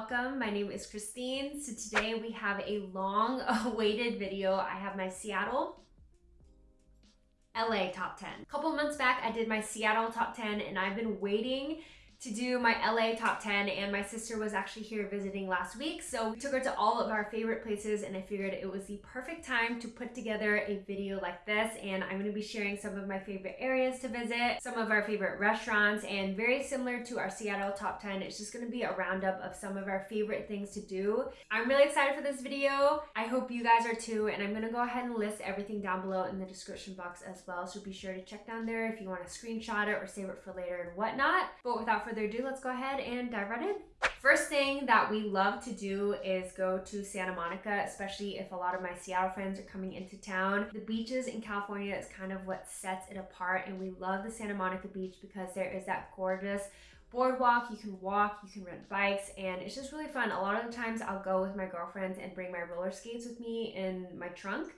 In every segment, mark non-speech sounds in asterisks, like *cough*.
welcome. My name is Christine. So today we have a long *laughs* awaited video. I have my Seattle LA top 10. A couple months back, I did my Seattle top 10 and I've been waiting to do my LA top 10 and my sister was actually here visiting last week so we took her to all of our favorite places and I figured it was the perfect time to put together a video like this and I'm going to be sharing some of my favorite areas to visit, some of our favorite restaurants and very similar to our Seattle top 10 it's just going to be a roundup of some of our favorite things to do. I'm really excited for this video. I hope you guys are too and I'm going to go ahead and list everything down below in the description box as well so be sure to check down there if you want to screenshot it or save it for later and whatnot. But without further further ado, let's go ahead and dive right in. First thing that we love to do is go to Santa Monica, especially if a lot of my Seattle friends are coming into town. The beaches in California is kind of what sets it apart and we love the Santa Monica beach because there is that gorgeous boardwalk you can walk you can rent bikes and it's just really fun a lot of the times i'll go with my girlfriends and bring my roller skates with me in my trunk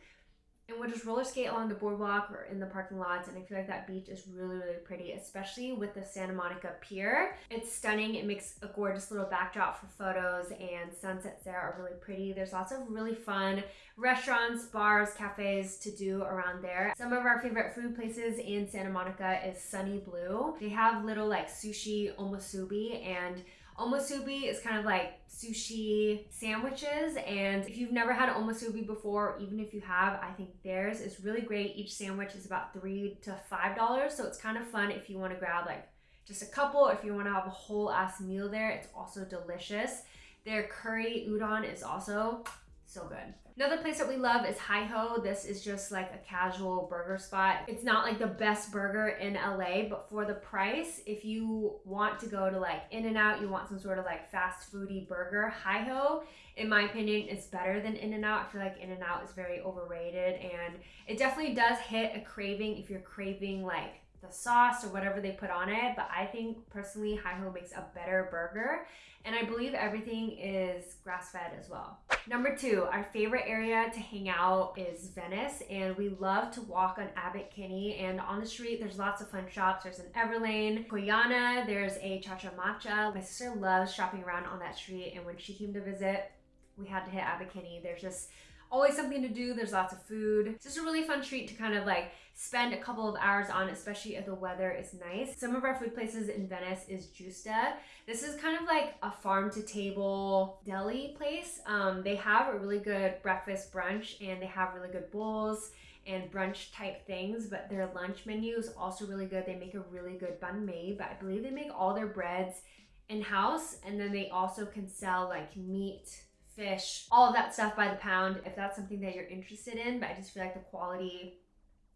and we'll just roller skate along the boardwalk or in the parking lots and I feel like that beach is really really pretty especially with the Santa Monica Pier. It's stunning it makes a gorgeous little backdrop for photos and sunsets there are really pretty. There's lots of really fun restaurants, bars, cafes to do around there. Some of our favorite food places in Santa Monica is Sunny Blue. They have little like sushi omusubi and Omusubi is kind of like sushi sandwiches and if you've never had omusubi before, even if you have, I think theirs is really great. Each sandwich is about three to five dollars so it's kind of fun if you want to grab like just a couple if you want to have a whole ass meal there. It's also delicious. Their curry udon is also so good. Another place that we love is Hi Ho. This is just like a casual burger spot. It's not like the best burger in LA, but for the price, if you want to go to like In-N-Out, you want some sort of like fast foody burger, Hi Ho, in my opinion, is better than In-N-Out. I feel like In-N-Out is very overrated and it definitely does hit a craving if you're craving like the sauce or whatever they put on it. But I think personally, Hi Ho makes a better burger. And I believe everything is grass fed as well. Number two, our favorite area to hang out is Venice. And we love to walk on Abbot Kinney. And on the street, there's lots of fun shops. There's an Everlane, Koyana, there's a Cha Cha Matcha. My sister loves shopping around on that street. And when she came to visit, we had to hit Abbot Kinney. There's just always something to do. There's lots of food. It's just a really fun treat to kind of like spend a couple of hours on, especially if the weather is nice. Some of our food places in Venice is Gjusta. This is kind of like a farm to table deli place. Um, they have a really good breakfast brunch and they have really good bowls and brunch type things, but their lunch menu is also really good. They make a really good banh mi, but I believe they make all their breads in-house and then they also can sell like meat fish, all of that stuff by the pound if that's something that you're interested in. But I just feel like the quality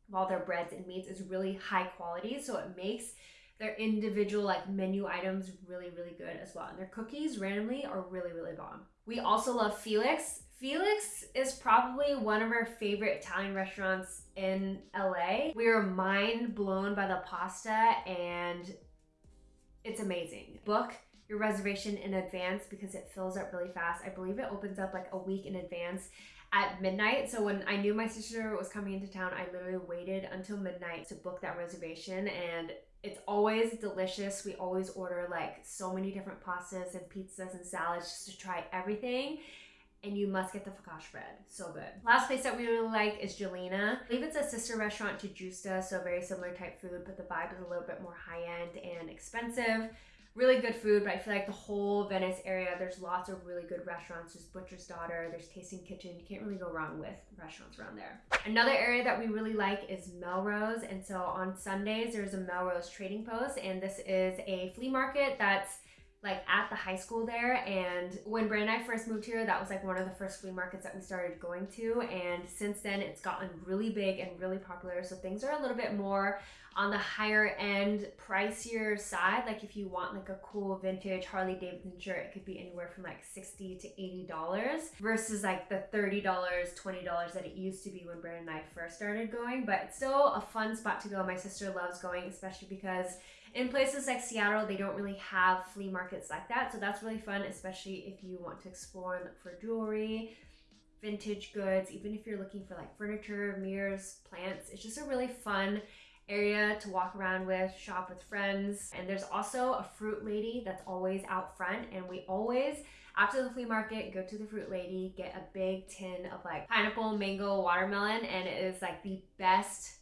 of all their breads and meats is really high quality. So it makes their individual like menu items really, really good as well. And their cookies randomly are really, really bomb. We also love Felix. Felix is probably one of our favorite Italian restaurants in LA. We are mind blown by the pasta and it's amazing. Book your reservation in advance because it fills up really fast. I believe it opens up like a week in advance at midnight. So when I knew my sister was coming into town, I literally waited until midnight to book that reservation and it's always delicious. We always order like so many different pastas and pizzas and salads just to try everything. And you must get the focaccia bread. So good. Last place that we really like is Gjelina. I believe it's a sister restaurant to Gjusta, so very similar type food, but the vibe is a little bit more high-end and expensive really good food, but I feel like the whole Venice area, there's lots of really good restaurants. There's Butcher's Daughter, there's Tasting Kitchen. You can't really go wrong with restaurants around there. Another area that we really like is Melrose. And so on Sundays, there's a Melrose Trading Post, and this is a flea market that's like at the high school there and when Brand and I first moved here that was like one of the first flea markets that we started going to and since then it's gotten really big and really popular so things are a little bit more on the higher end pricier side. Like if you want like a cool vintage Harley Davidson shirt it could be anywhere from like 60 to 80 dollars versus like the 30 dollars 20 dollars that it used to be when Brand and I first started going but it's still a fun spot to go. My sister loves going especially because in places like Seattle, they don't really have flea markets like that. So that's really fun, especially if you want to explore and look for jewelry, vintage goods, even if you're looking for like furniture, mirrors, plants. It's just a really fun area to walk around with, shop with friends. And there's also a fruit lady that's always out front. And we always, after the flea market, go to the fruit lady, get a big tin of like pineapple, mango, watermelon. And it is like the best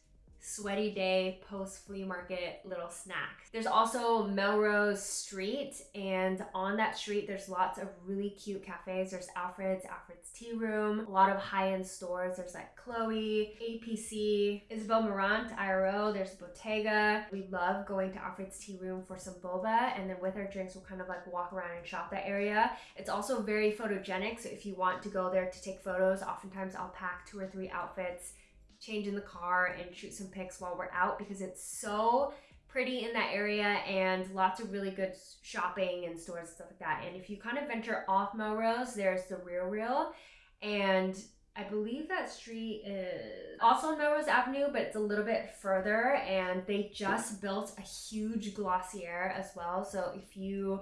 sweaty day post flea market little snack. There's also Melrose Street and on that street there's lots of really cute cafes. There's Alfred's, Alfred's Tea Room, a lot of high-end stores. There's like Chloe, APC, Isabel Marant, IRO, there's Bottega. We love going to Alfred's Tea Room for some boba and then with our drinks we'll kind of like walk around and shop that area. It's also very photogenic so if you want to go there to take photos, oftentimes I'll pack two or three outfits change in the car and shoot some pics while we're out because it's so pretty in that area and lots of really good shopping and stores and stuff like that. And if you kind of venture off Melrose, there's the Real Real and I believe that street is also on Melrose Avenue, but it's a little bit further and they just built a huge Glossier as well. So if you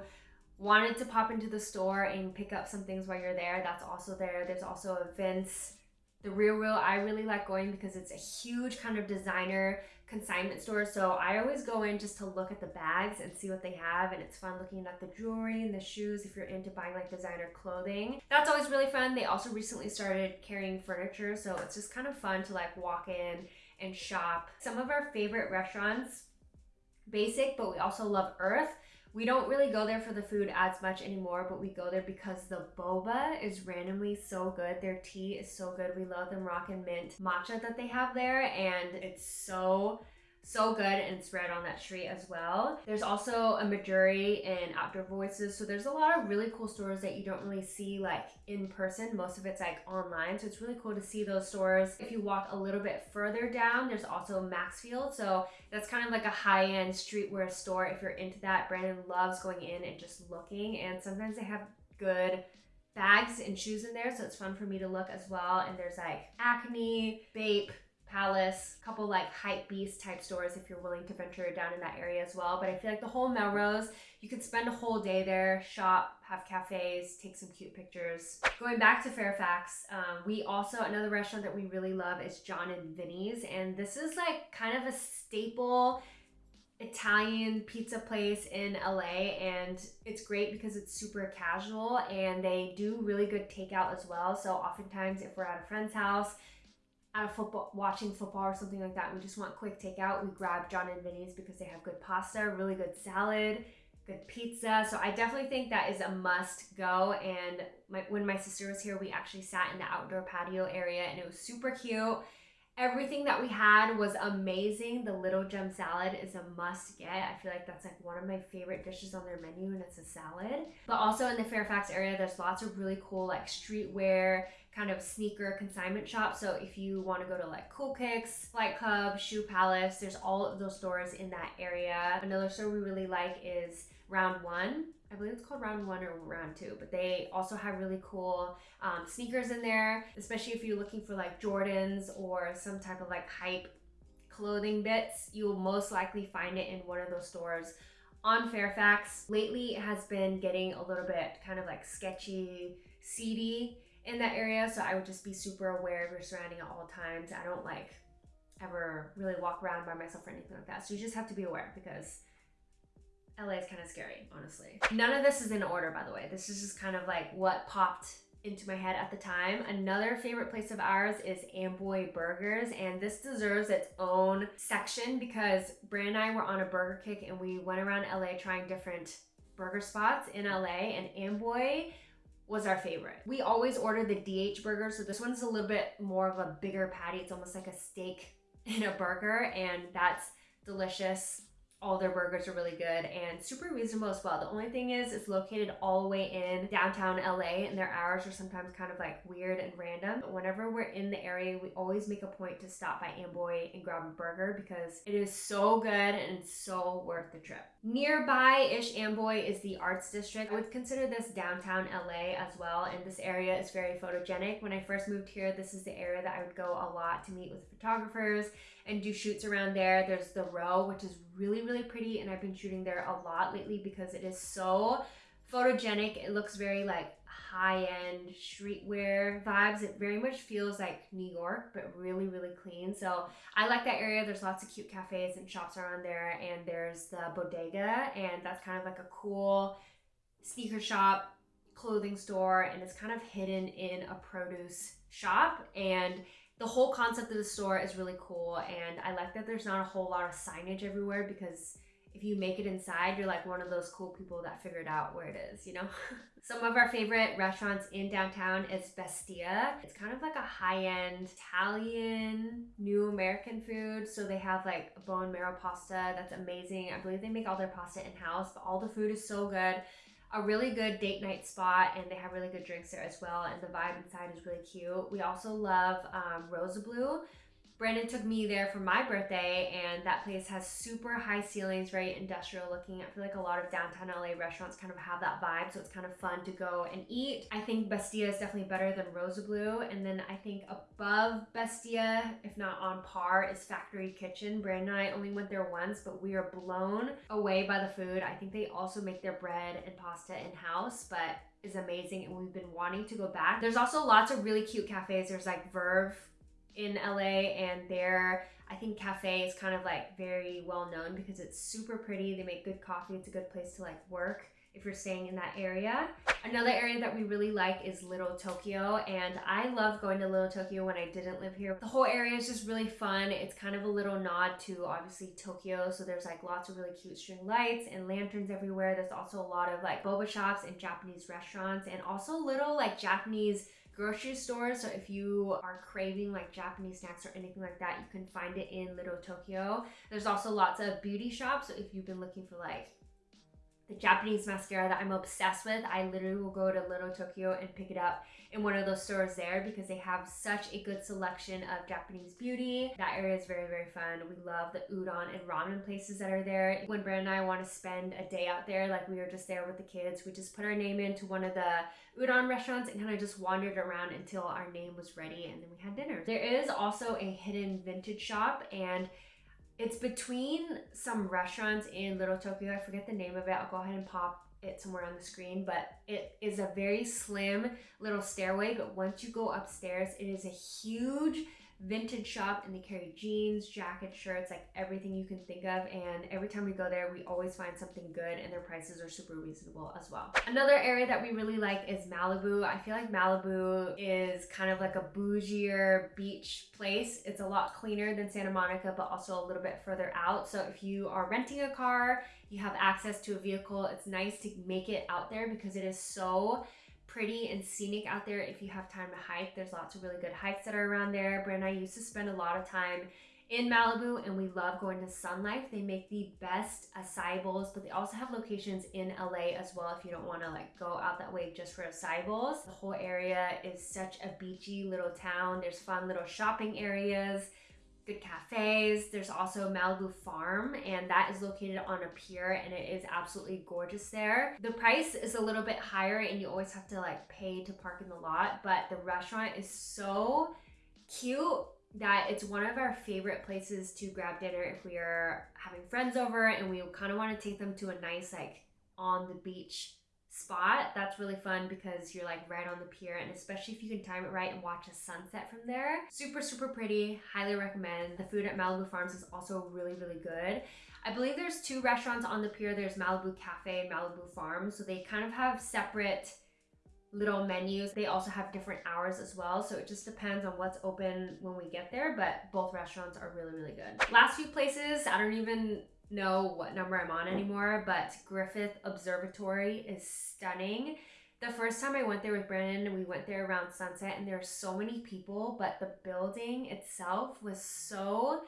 wanted to pop into the store and pick up some things while you're there, that's also there. There's also a Vince the Real Real I really like going because it's a huge kind of designer consignment store. So I always go in just to look at the bags and see what they have. And it's fun looking at the jewelry and the shoes if you're into buying like designer clothing. That's always really fun. They also recently started carrying furniture. So it's just kind of fun to like walk in and shop. Some of our favorite restaurants, basic, but we also love Urth. We don't really go there for the food as much anymore, but we go there because the boba is randomly so good. Their tea is so good. We love the Moroccan mint matcha that they have there, and it's so so good and it's right on that street as well. There's also a Mejuri and Outdoor Voices. So there's a lot of really cool stores that you don't really see like in person. Most of it's like online. So it's really cool to see those stores. If you walk a little bit further down, there's also Maxfield. So that's kind of like a high-end streetwear store. If you're into that, Brandon loves going in and just looking. And sometimes they have good bags and shoes in there. So it's fun for me to look as well. And there's like Acne, Bape, Palace, a couple like hype beast type stores if you're willing to venture down in that area as well. But I feel like the whole Melrose, you could spend a whole day there, shop, have cafes, take some cute pictures. Going back to Fairfax, um, we also, another restaurant that we really love is John and Vinny's. And this is like kind of a staple Italian pizza place in LA and it's great because it's super casual and they do really good takeout as well. So oftentimes if we're at a friend's house, a football watching football or something like that we just want quick takeout we grab john and vinny's because they have good pasta really good salad good pizza. So i definitely think that is a must go. And my, when my sister was here we actually sat in the outdoor patio area and it was super cute Everything that we had was amazing. The little gem salad is a must get. I feel like that's like one of my favorite dishes on their menu and it's a salad. But also in the Fairfax area, there's lots of really cool like streetwear kind of sneaker consignment shops. So if you want to go to like Cool Kicks, Flight Club, Shoe Palace, there's all of those stores in that area. Another store we really like is Round One. I believe it's called round one or round two, but they also have really cool um, sneakers in there, especially if you're looking for like Jordans or some type of like hype clothing bits. You will most likely find it in one of those stores on Fairfax. Lately, it has been getting a little bit kind of like sketchy, seedy in that area, so I would just be super aware of your surrounding at all times. I don't like ever really walk around by myself or anything like that, so you just have to be aware because LA is kind of scary, honestly. None of this is in order, by the way. This is just kind of like what popped into my head at the time. Another favorite place of ours is Amboy Burgers, and this deserves its own section because Brand and I were on a burger kick and we went around LA trying different burger spots in LA, and Amboy was our favorite. We always order the DH burger, so this one's a little bit more of a bigger patty. It's almost like a steak in a burger, and that's delicious all their burgers are really good and super reasonable as well. The only thing is it's located all the way in downtown LA and their hours are sometimes kind of like weird and random. But whenever we're in the area, we always make a point to stop by Amboy and grab a burger because it is so good and so worth the trip. Nearby-ish Amboy is the Arts District. I would consider this downtown LA as well and this area is very photogenic. When I first moved here, this is the area that I would go a lot to meet with photographers and do shoots around there. There's the row, which is really, really pretty. And I've been shooting there a lot lately because it is so photogenic. It looks very like high-end streetwear vibes. It very much feels like New York, but really, really clean. So I like that area. There's lots of cute cafes and shops around there. And there's the Bodega, and that's kind of like a cool sneaker shop, clothing store, and it's kind of hidden in a produce shop. And the whole concept of the store is really cool. And I like that there's not a whole lot of signage everywhere because if you make it inside, you're like one of those cool people that figured out where it is, you know? *laughs* Some of our favorite restaurants in downtown is Bestia. It's kind of like a high-end Italian, new American food. So they have like bone marrow pasta that's amazing. I believe they make all their pasta in-house, but all the food is so good. A really good date night spot, and they have really good drinks there as well. And the vibe inside is really cute. We also love um, Rossoblu Brandon took me there for my birthday, and that place has super high ceilings, very industrial looking. I feel like a lot of downtown LA restaurants kind of have that vibe, so it's kind of fun to go and eat. I think Bestia is definitely better than Rossoblu, and then I think above Bestia, if not on par, is Factory Kitchen. Brandon and I only went there once, but we are blown away by the food. I think they also make their bread and pasta in house, but is amazing, and we've been wanting to go back. There's also lots of really cute cafes. There's like Verve in LA and their I think cafe is kind of like very well known because it's super pretty. They make good coffee. It's a good place to like work if you're staying in that area. Another area that we really like is Little Tokyo and I love going to Little Tokyo when I didn't live here. The whole area is just really fun. It's kind of a little nod to obviously Tokyo so there's like lots of really cute string lights and lanterns everywhere. There's also a lot of like boba shops and Japanese restaurants and also little like Japanese grocery stores. So if you are craving like Japanese snacks or anything like that, you can find it in Little Tokyo. There's also lots of beauty shops. So if you've been looking for like Japanese mascara that I'm obsessed with. I literally will go to Little Tokyo and pick it up in one of those stores there because they have such a good selection of Japanese beauty. That area is very, very fun. We love the udon and ramen places that are there. When Brandon and I want to spend a day out there, like we were just there with the kids, we just put our name into one of the udon restaurants and kind of just wandered around until our name was ready and then we had dinner. There is also a hidden vintage shop and it's between some restaurants in Little Tokyo. I forget the name of it. I'll go ahead and pop it somewhere on the screen, but it is a very slim little stairway. But once you go upstairs, it is a huge vintage shop and they carry jeans, jackets, shirts, like everything you can think of. And every time we go there, we always find something good and their prices are super reasonable as well. Another area that we really like is Malibu. I feel like Malibu is kind of like a bougier beach place. It's a lot cleaner than Santa Monica, but also a little bit further out. So if you are renting a car, you have access to a vehicle, it's nice to make it out there because it is so pretty and scenic out there if you have time to hike. There's lots of really good hikes that are around there. Brand and I used to spend a lot of time in Malibu and we love going to Sun Life. They make the best acai bowls, but they also have locations in LA as well if you don't want to like go out that way just for acai bowls. The whole area is such a beachy little town. There's fun little shopping areas good cafes. There's also Malibu Farm, and that is located on a pier, and it is absolutely gorgeous there. The price is a little bit higher, and you always have to like pay to park in the lot, but the restaurant is so cute that it's one of our favorite places to grab dinner if we are having friends over and we kind of want to take them to a nice like on the beach spot that's really fun because you're like right on the pier and especially if you can time it right and watch a sunset from there. Super super pretty. Highly recommend. The food at malibu farms is also really really good. I believe there's two restaurants on the pier. There's malibu cafe and malibu farms so they kind of have separate little menus. They also have different hours as well so it just depends on what's open when we get there but both restaurants are really really good. Last few places i don't even know what number I'm on anymore, but Griffith Observatory is stunning. The first time I went there with Brandon, we went there around sunset and there are so many people, but the building itself was so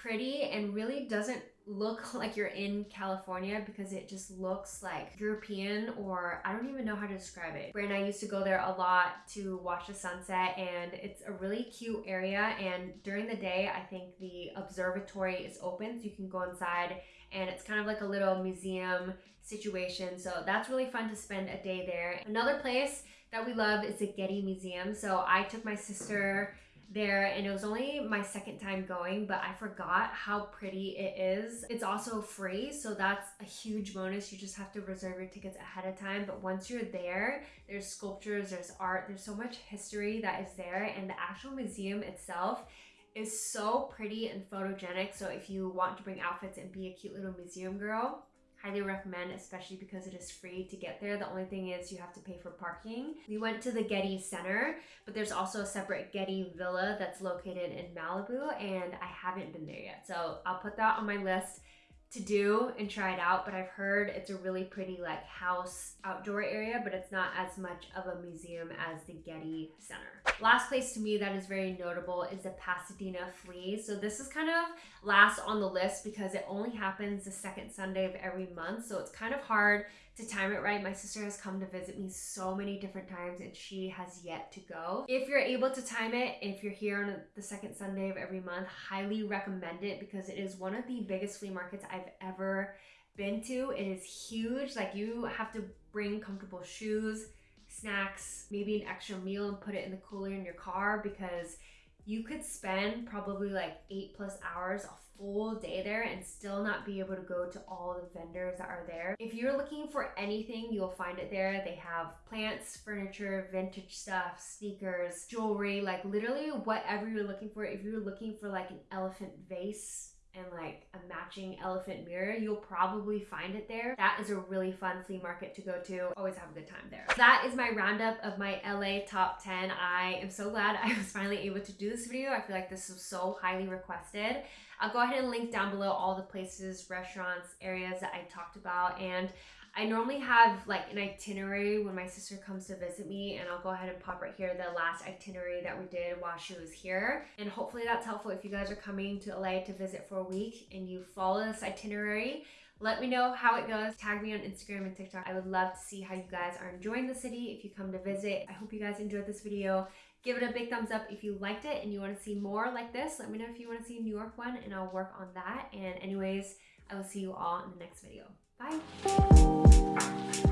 pretty and really doesn't look *laughs* like you're in California because it just looks like European or I don't even know how to describe it. Brandon and I used to go there a lot to watch the sunset and it's a really cute area and during the day I think the observatory is open so you can go inside and it's kind of like a little museum situation so that's really fun to spend a day there. Another place that we love is the Getty Museum so I took my sister there and it was only my second time going but i forgot how pretty it is. It's also free so that's a huge bonus. You just have to reserve your tickets ahead of time but once you're there there's sculptures there's art there's so much history that is there and the actual museum itself is so pretty and photogenic so if you want to bring outfits and be a cute little museum girl highly recommend, especially because it is free to get there. The only thing is you have to pay for parking. We went to the Getty Center, but there's also a separate Getty Villa that's located in Malibu, and I haven't been there yet. So I'll put that on my list to do and try it out, but I've heard it's a really pretty like house outdoor area, but it's not as much of a museum as the Getty Center. Last place to me that is very notable is the Pasadena Flea. So this is kind of last on the list because it only happens the second Sunday of every month. So it's kind of hard to time it right. My sister has come to visit me so many different times and she has yet to go. If you're able to time it, if you're here on the second Sunday of every month, highly recommend it because it is one of the biggest flea markets I've ever been to. It is huge. Like you have to bring comfortable shoes, snacks, maybe an extra meal and put it in the cooler in your car because you could spend probably like eight plus hours full day there and still not be able to go to all the vendors that are there. If you're looking for anything, you'll find it there. They have plants, furniture, vintage stuff, sneakers, jewelry, like literally whatever you're looking for. If you're looking for like an elephant vase, and like elephant mirror, you'll probably find it there. That is a really fun flea market to go to. Always have a good time there. That is my roundup of my LA top 10. I am so glad *laughs* I was finally able to do this video. I feel like this was so highly requested. I'll go ahead and link down below all the places, restaurants, areas that I talked about. And I normally have like an itinerary when my sister comes to visit me and I'll go ahead and pop right here the last itinerary that we did while she was here. And hopefully that's helpful if you guys are coming to LA to visit for a week and you follow this itinerary. Let me know how it goes. Tag me on Instagram and TikTok. I would love to see how you guys are enjoying the city if you come to visit. I hope you guys enjoyed this video. Give it a big thumbs up if you liked it and you want to see more like this. Let me know if you want to see a New York one and I'll work on that. And anyways, I will see you all in the next video. Bye.